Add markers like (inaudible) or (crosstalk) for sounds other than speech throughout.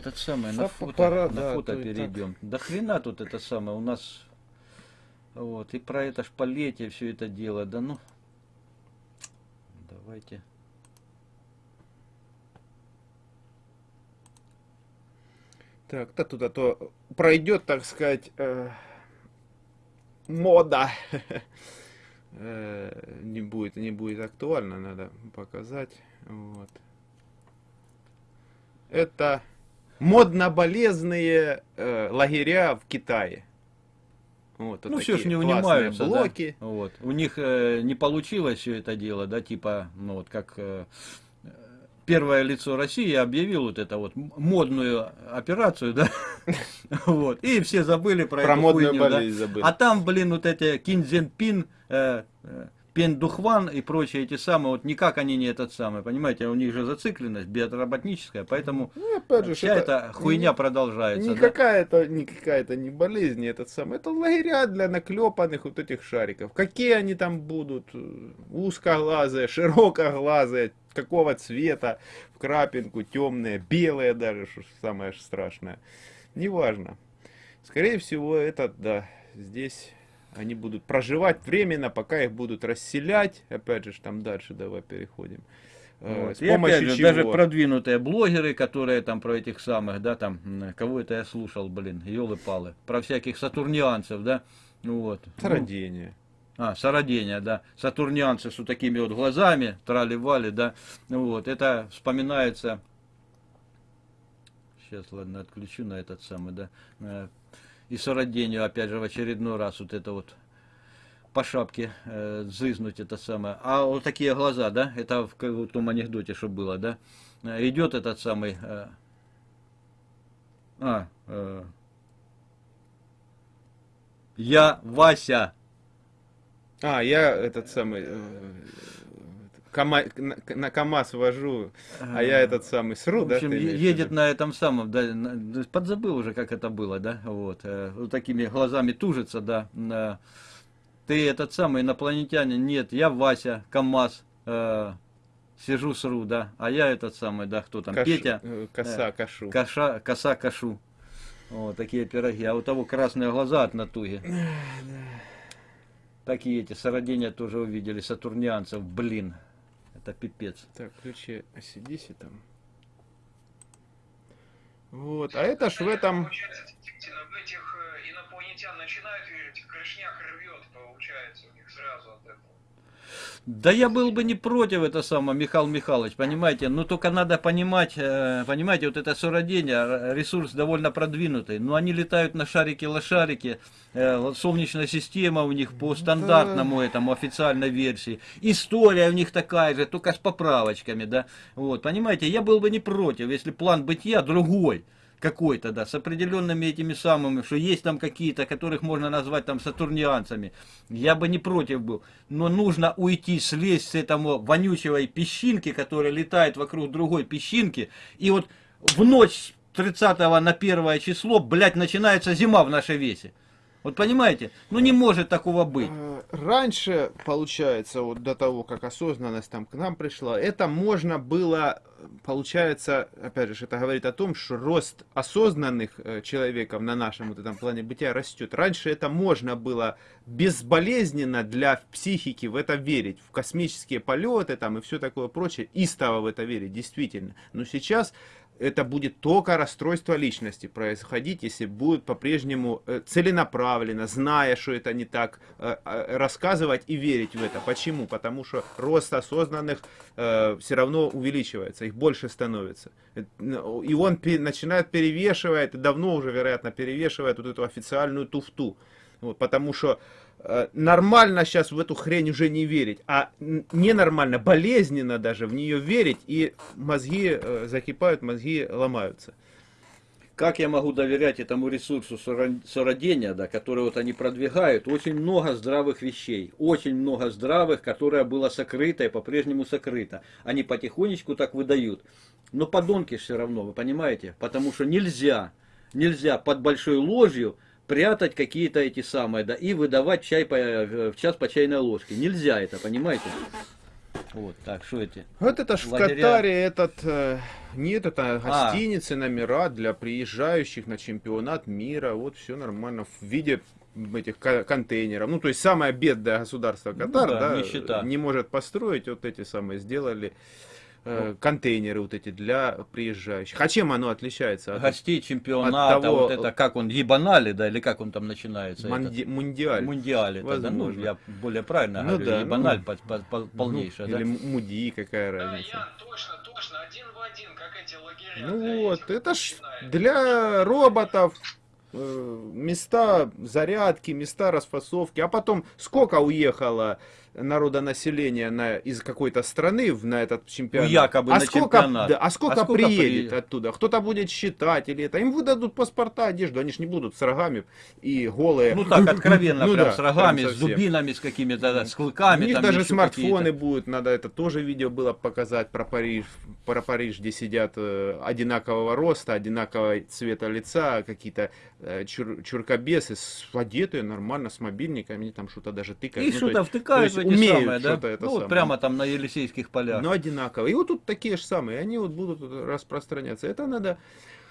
этот самый, на фото, пора, на да, фото перейдем. Да хрена тут это самое, у нас вот, и про это шпалете все это дело, да ну, давайте. Так, да туда то пройдет, так сказать, э, мода. (laughs) Э, не будет, не будет актуально, надо показать. Вот. Это модно-болезные э, лагеря в Китае. Вот, вот Ну все ж такие не унимаются, да. блоки. Вот. У них э, не получилось все это дело, да, типа, ну вот как э, первое лицо России объявил вот это вот модную операцию, да, (laughs) вот, и все забыли про, Про эту модную хуйню, да. болезнь забыли. А там, блин, вот эти Кинзенпин, э, э, Пендухван и прочие эти самые, вот никак они не этот самый, понимаете, у них же зацикленность биотработническая, поэтому Ну, опять же, вся это эта хуйня не- продолжается. Не да. какая-то, не какая-то не болезнь, этот самый. Это лагеря для наклепанных вот этих шариков. Какие они там будут? э, Узкоглазые, широкоглазые, какого цвета, в крапинку, темные, белые даже, что самое страшное. Неважно. Скорее всего, это, да, здесь они будут проживать временно, пока их будут расселять. Опять же, там дальше давай переходим. Э, Вот. С И опять же, чего? даже продвинутые блогеры, которые там про этих самых, да, там, кого это я слушал, блин, елы-палы, про всяких сатурнианцев, да, ну вот. Ну, Сородение. а, сородения, да, сатурнианцы с вот такими вот глазами, трали-вали, да, ну вот, это вспоминается, сейчас, ладно, отключу на этот самый, да, э, и сородению, опять же, в очередной раз вот это вот по шапке э, зызнуть это самое. А вот такие глаза, да, это в, в том анекдоте, что было, да, Э, идет этот самый, э, а, э, я Вася, А, я этот самый... э, Кама- на, КамАЗ вожу, а я этот самый сру, В да? общем, ты е- имеешь в едет на этом самом, да, на- подзабыл уже, как это было, да, вот, э, вот такими глазами тужится, да, на- ты этот самый инопланетянин, нет, я Вася, КамАЗ, э, сижу сру, да, а я этот самый, да, кто там, Каш- Петя, э, Коса, э, кашу. коша, коса, кашу, вот, такие пироги, а у того красные глаза от натуги. Такие эти сородения тоже увидели, сатурнианцев, блин, это пипец. Так, ключи ACDC там. Вот, а это ж в этом... Получается, действительно, в этих э, инопланетян начинают верить, крышняк рвет, получается, у них сразу от этого. Да я был бы не против это самое, Михаил Михайлович, понимаете, но только надо понимать, э, понимаете, вот это сородение, ресурс довольно продвинутый, но они летают на шарике-лошарике, э, солнечная система у них по стандартному этому официальной версии, история у них такая же, только с поправочками, да, вот, понимаете, я был бы не против, если план бытия другой, какой-то, да, с определенными этими самыми, что есть там какие-то, которых можно назвать там сатурнианцами, я бы не против был. Но нужно уйти, слезть с этого вонючего песчинки, которая летает вокруг другой песчинки, и вот в ночь с 30 на 1 число, блядь, начинается зима в нашей весе. Вот понимаете? Ну не может такого быть. Э, Раньше, получается, вот до того, как осознанность там к нам пришла, это можно было, получается, опять же, это говорит о том, что рост осознанных э, человеков на нашем вот этом плане бытия растет. Раньше это можно было безболезненно для психики в это верить, в космические полеты там и все такое прочее, истово в это верить, действительно. Но сейчас это будет только расстройство личности происходить, если будет по-прежнему э, целенаправленно, зная, что это не так, э, э, рассказывать и верить в это. Почему? Потому что рост осознанных все равно увеличивается, их больше становится. И он начинает перевешивать, давно уже, вероятно, перевешивает вот эту официальную туфту. Вот, потому что нормально сейчас в эту хрень уже не верить, а ненормально, болезненно даже в нее верить, и мозги э, закипают, мозги ломаются. Как я могу доверять этому ресурсу сородения, да, который вот они продвигают? Очень много здравых вещей, очень много здравых, которое было сокрыто и по-прежнему сокрыто. Они потихонечку так выдают. Но подонки все равно, вы понимаете? Потому что нельзя, нельзя под большой ложью прятать какие-то эти самые, да, и выдавать чай по, в час по чайной ложке. Нельзя это, понимаете? Вот, так, что эти? Вот это ж в Лагеря. Катаре этот, э, нет, это А. гостиницы, номера для приезжающих на чемпионат мира, вот все нормально, в виде этих ко- контейнеров. Ну, то есть самое бедное государство Ну Катар, да, да, нищета. не может построить, вот эти самые сделали э, контейнеры вот эти для приезжающих. А чем оно отличается от Гостей чемпионата, от того- вот это, как он, ебанали, да, или как он там начинается? манди- мундиаль? Мундиале, тогда, ну, я более правильно Ну говорю, да, ебаналь ну, по- по- по- полнейшая, Ну, да? Или муди, какая Да, разница. Ян, точно, точно, один в один, как эти лагеря. Ну вот, этих это ж для роботов э, места зарядки, места расфасовки. А потом сколько уехало народонаселения на, из какой-то страны в- на этот чемпионат? Ну, якобы а на сколько, чемпионат. да, а сколько, А сколько приедет при- оттуда? Кто-то будет считать или это? Им выдадут паспорта, одежду, они ж не будут с рогами и голые. Ну так, откровенно, (laughs) Ну прям да, с рогами, прям с дубинами, с какими-то, да, с У клыками. них там даже смартфоны будут, надо это тоже видео было показать про Париж, про Париж, где сидят э, одинакового роста, одинакового цвета лица, какие-то э, чур- чуркобесы, с, одетые нормально, с мобильниками, они там что-то даже тыкают. И Ну, то что-то втыкают в то есть эти умеют самые, да? это Ну, вот самое. прямо там на Елисейских полях. Но одинаковые. И вот тут такие же самые, они вот будут распространяться. Это надо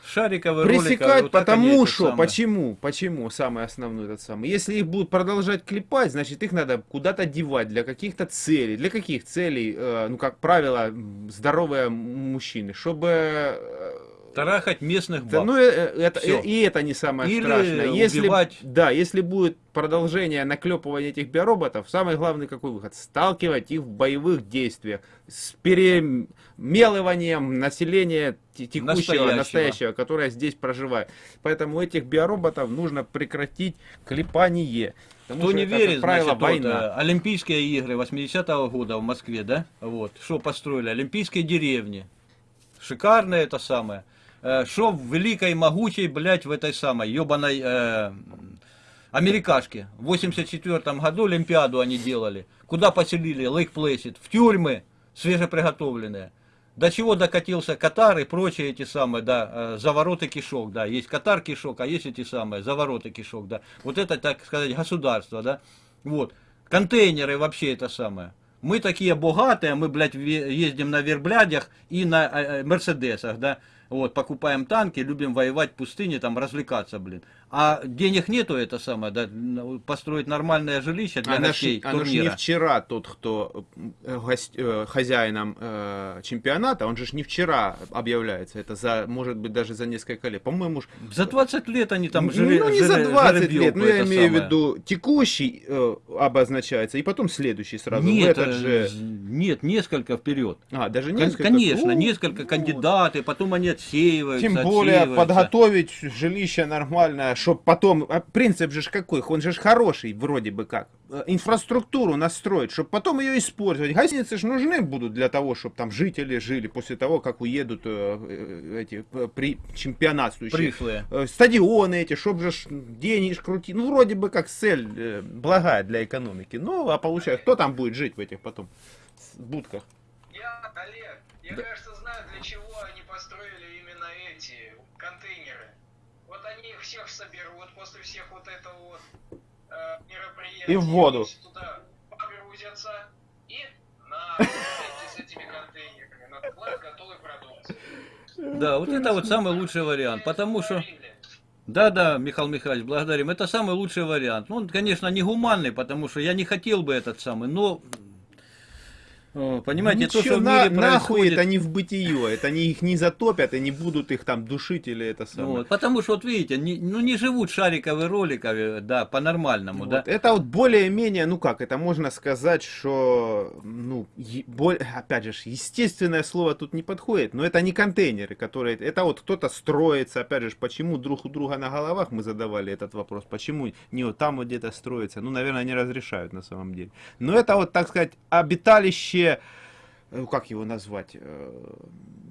Шариковые пресекать, ролики, вот потому что, самое. почему, почему, самый основной этот самый. Если их будут продолжать клепать, значит их надо куда-то девать для каких-то целей. Для каких целей, э, ну, как правило, здоровые мужчины, чтобы... Тарахать местных да, баб. ну, э, э, это, и это не самое Или страшное. Если, убивать. Да, если будет продолжение наклепывания этих биороботов, самый главный какой выход? Сталкивать их в боевых действиях с перемелыванием населения те- текущего, Настоящего. настоящего, которое здесь проживает. Поэтому этих биороботов нужно прекратить клепание. Потому Кто не это, верит, правило, значит, вот, война. э, Олимпийские игры 80-го года в Москве, да? Вот, что построили? Олимпийские деревни. Шикарное это самое. Э, Что в великой, могучей, блядь, в этой самой ебаной э, америкашке. В 84 году Олимпиаду они делали. Куда поселили? Лейк Плэсид. В тюрьмы свежеприготовленные. До чего докатился Катар и прочие эти самые, да, э, завороты кишок, да, есть Катар кишок, а есть эти самые завороты кишок, да. Вот это, так сказать, государство, да. Вот. Контейнеры вообще это самое. Мы такие богатые, мы, блядь, ездим на верблядях и на э, э, мерседесах, да. Вот, покупаем танки, любим воевать в пустыне, там, развлекаться, блин. А денег нету, это самое, да, н- построить нормальное жилище для Оно ж, гостей оно не турнира. вчера тот, кто э, гость- э, хозяином э, чемпионата, он же ж не вчера объявляется, это за, может быть, даже за несколько лет. По-моему, За 20 лет они там ну, жили. ну, не за 20 лет, ну, я имею в виду текущий э, обозначается, и потом следующий сразу. в Нет, этот э, же... нет, несколько вперед. А, даже несколько? Конечно, О, несколько ну, кандидаты, потом они отсеиваются. Тем более отсеиваются. подготовить жилище нормальное, чтобы потом... а принцип же какой? Он же хороший, вроде бы как. Э, Инфраструктуру настроить, чтобы потом ее использовать. Гостиницы же нужны будут для того, чтобы там жители жили после того, как уедут э, э, эти э, при чемпионатствующие. Пришлые. Э, Стадионы эти, чтобы же ж крутить. Ну, вроде бы как цель э, благая для экономики. Ну, а получается, кто там будет жить в этих потом будках? Я, Олег, я, кажется, знаю, для чего они построили именно эти контейнеры. Вот они их всех соберут после всех вот этого вот э, мероприятий. И в воду. Туда погрузятся и на с этими контейнерами на склад готовой продукции. Да, вот это вот самый лучший вариант, потому что... Да, да, Михаил Михайлович, благодарим. Это самый лучший вариант. Ну, он, конечно, не гуманный, потому что я не хотел бы этот самый, но... Понимаете, то, Ничего, что в на- мире нахуй происходит... это не в бытие, это они их не затопят и не будут их там душить или это самое. Вот, потому что, вот видите, не- ну не живут шариковые роликовые, да, по-нормальному, Вот. да. Это вот более-менее, ну как, это можно сказать, что, ну, е- боль- опять же, естественное слово тут не подходит, но это не контейнеры, которые, это вот кто-то строится, опять же, почему друг у друга на головах, мы задавали этот вопрос, почему не вот там вот где-то строится, ну, наверное, не разрешают на самом деле. Но это вот, так сказать, обиталище, э, как его назвать, э,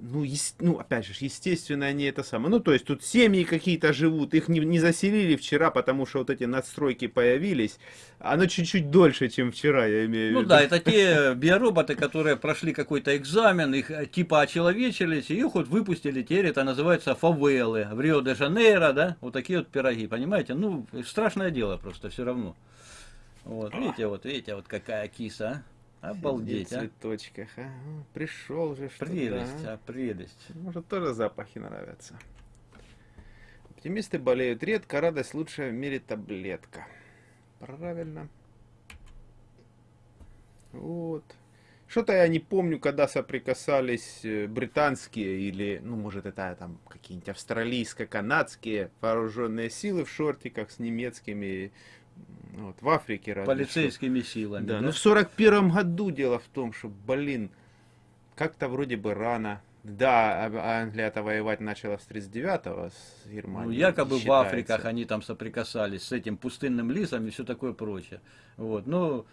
ну, ес- ну, опять же, естественно, они это самое. Ну, то есть тут семьи какие-то живут, их не, не заселили вчера, потому что вот эти надстройки появились. Оно чуть-чуть дольше, чем вчера, я имею в Ну виду. да, это те биороботы, которые прошли какой-то экзамен, их э, типа очеловечились, и их вот выпустили, теперь это называется фавелы в Рио-де-Жанейро, да, вот такие вот пироги, понимаете? Ну, страшное дело просто все равно. Вот, видите, вот, видите, вот какая киса, а? Обалдеть, а. цветочках, а. Пришел же что Прелесть, а, прелесть. Может, тоже запахи нравятся. Оптимисты болеют редко, радость лучше в мире таблетка. Правильно. Вот. Что-то я не помню, когда соприкасались э, британские или, ну, может, это там какие-нибудь австралийско-канадские вооруженные силы в шортиках с немецкими, вот, в Африке разве что. Полицейскими силами. Да, да? ну в сорок первом году дело в том, что, блин, как-то вроде бы рано. Да, а- Англия-то воевать начала с 39-го с Ну, Германией. якобы в считается. Африках они там соприкасались с этим пустынным лисом и все такое прочее. Вот. Ну, э,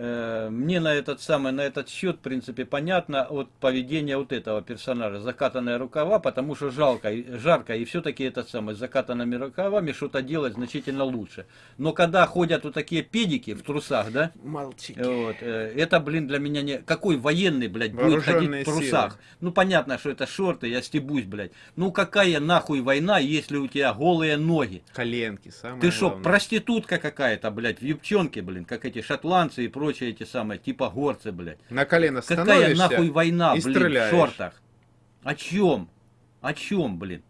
мне на этот самый, на этот счет, в принципе, понятно от поведения вот этого персонажа. Закатанные рукава, потому что жалко, жарко, и все-таки этот самый, с закатанными рукавами что-то делать значительно лучше. Но когда ходят вот такие педики в трусах, да, Мальчики. вот, э, это, блин, для меня не... Какой военный, блядь, будет ходить в трусах? силы. Ну, понятно, что это шорты, я стебусь, блядь. Ну, какая нахуй война, если у тебя голые ноги? Коленки, самое Ты что, проститутка какая-то, блядь, в юбчонке, блин, как эти шотландцы и прочие эти самые, типа горцы, блядь. На колено Какая становишься нахуй война, и блин, стреляешь. в шортах? О чем? О чем, блин?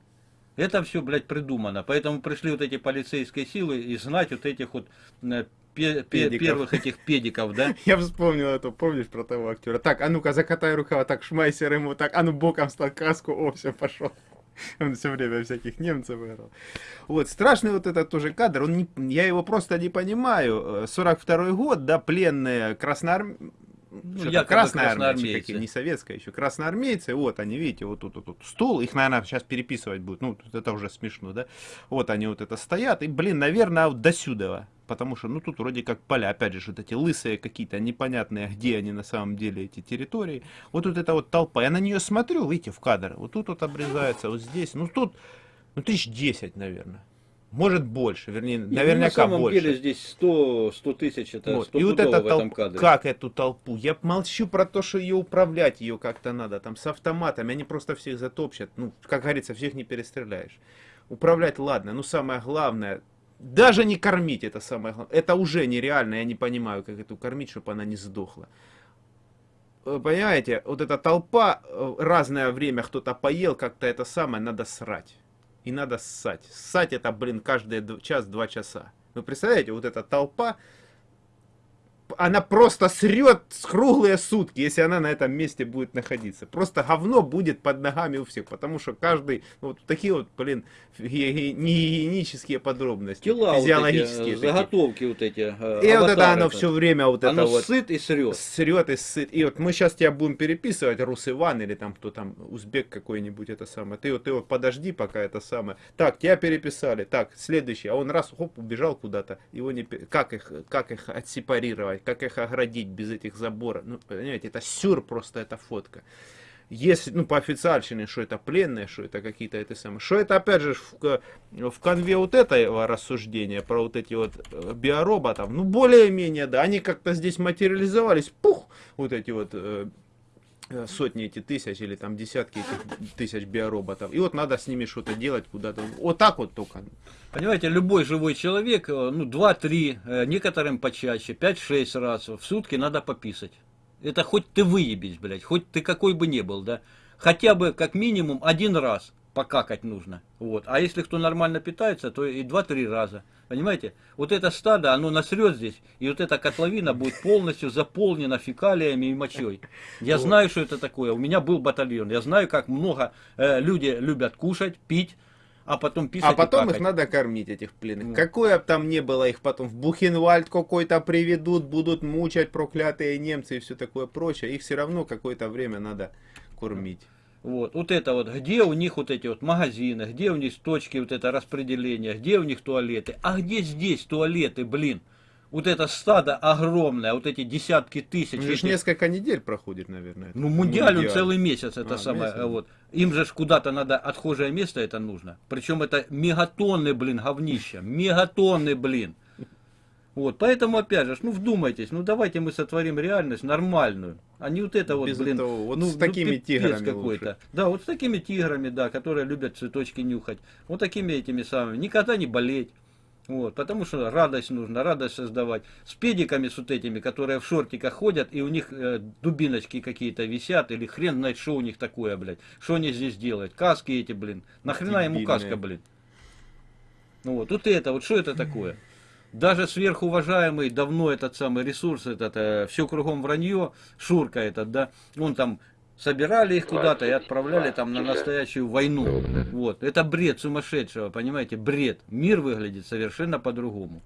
Это все, блядь, придумано. Поэтому пришли вот эти полицейские силы и знать вот этих вот э, пе- пе- первых этих педиков, да? (laughs) Я вспомнил это, помнишь про того актера? Так, а ну-ка, закатай рукава, так, шмайсер ему, так, а ну боком стал каску, о, все, пошел. (laughs) Он все время всяких немцев играл. Вот, страшный вот этот тоже кадр, он не, я его просто не понимаю. Э, 42 год, да, пленные красноармейцы, Ну, якобы красноармейцы. какие, не советская еще, красноармейцы, вот они, видите, вот тут вот, тут стул, их, наверное, сейчас переписывать будут, ну, это уже смешно, да, вот они вот это стоят, и, блин, наверное, вот до сюда, потому что, ну, тут вроде как поля, опять же, вот эти лысые какие-то непонятные, где они на самом деле, эти территории, вот тут эта вот толпа, я на нее смотрю, видите, в кадр, вот тут вот обрезается, вот здесь, ну, тут, ну, тысяч десять, наверное. Может больше, вернее, Не, ну, наверняка на самом больше. деле здесь 100, 100 тысяч, это Вот. 100 И вот эта толпа, как эту толпу? Я молчу про то, что ее управлять ее как-то надо, там с автоматами, они просто всех затопчат. Ну, как говорится, всех не перестреляешь. Управлять, ладно, но самое главное, даже не кормить это самое главное. Это уже нереально, я не понимаю, как эту кормить, чтобы она не сдохла. Э, Понимаете, вот эта толпа, э, разное время кто-то поел, как-то это самое, надо срать. И надо ссать. Ссать это, блин, каждый час-два часа. Вы представляете, вот эта толпа, она просто срет с круглые сутки, если она на этом месте будет находиться. Просто говно будет под ногами у всех, потому что каждый, ну, вот такие вот, блин, негигиенические подробности, Тела вот физиологические эти, такие. заготовки вот эти. э, И вот это оно это. все время вот Оно это вот сыт и срет. срет и сыт. И вот мы сейчас тебя будем переписывать, Рус Иван или там кто там, узбек какой-нибудь, это самое. Ты вот, ты вот подожди, пока это самое. Так, тебя переписали, так, следующий. А он раз, хоп, убежал куда-то. Его не... Как их, как их отсепарировать, как их оградить без этих заборов? Ну, понимаете, это сюр просто эта фотка. Если, ну, по официальщине, что это пленные, что это какие-то это самые. Что это, опять же, в, в конве вот этого рассуждения про вот эти вот э, биороботов, ну, более-менее, да, они как-то здесь материализовались, пух, вот эти вот э, сотни эти тысяч или там десятки этих тысяч биороботов. И вот надо с ними что-то делать куда-то. Вот так вот только. Понимаете, любой живой человек, э, ну, 2-3, э, некоторым почаще, 5-6 раз в сутки надо пописать. Это хоть ты выебись, блядь, хоть ты какой бы ни был, да. Хотя бы, как минимум, один раз покакать нужно. Вот. А если кто нормально питается, то и 2-3 раза. Понимаете? Вот это стадо, оно насрет здесь, и вот эта котловина будет полностью заполнена фекалиями и мочой. Я Вот. знаю, что это такое. У меня был батальон. Я знаю, как много э, люди любят кушать, пить, а потом писать А потом их надо кормить, этих пленных. Ну. Какое бы там ни было, их потом в Бухенвальд какой-то приведут, будут мучать проклятые немцы и все такое прочее. Их все равно какое-то время надо кормить. Вот, вот это вот, где у них вот эти вот магазины, где у них точки вот это распределения, где у них туалеты, а где здесь туалеты, блин? Вот это стадо огромное, вот эти десятки тысяч. Ну, этих- несколько недель проходит, наверное. ну, мундиаль, Мундиаль. целый месяц, это А, самое, месяц. вот. Им же куда-то надо отхожее место это нужно. Причем это мегатонны, блин, говнища, мегатонны, блин. Вот, поэтому, опять же, ну вдумайтесь, ну давайте мы сотворим реальность нормальную, а не вот это вот, Без блин, этого, вот ну, с такими пипец тиграми какой-то. Да, вот с такими тиграми, да, которые любят цветочки нюхать. Вот такими этими самыми. Никогда не болеть. Вот, потому что радость нужно, радость создавать. С педиками с вот этими, которые в шортиках ходят, и у них э, дубиночки какие-то висят, или хрен знает, что у них такое, блядь. Что они здесь делают? Каски эти, блин. Нахрена ему Дебильные. каска, блин? Ну вот, вот это, вот что это такое? Даже сверхуважаемый давно этот самый ресурс, этот, все кругом вранье, Шурка этот, да, он там собирали их куда-то и отправляли там на настоящую войну. Вот, это бред сумасшедшего, понимаете, бред. Мир выглядит совершенно по-другому.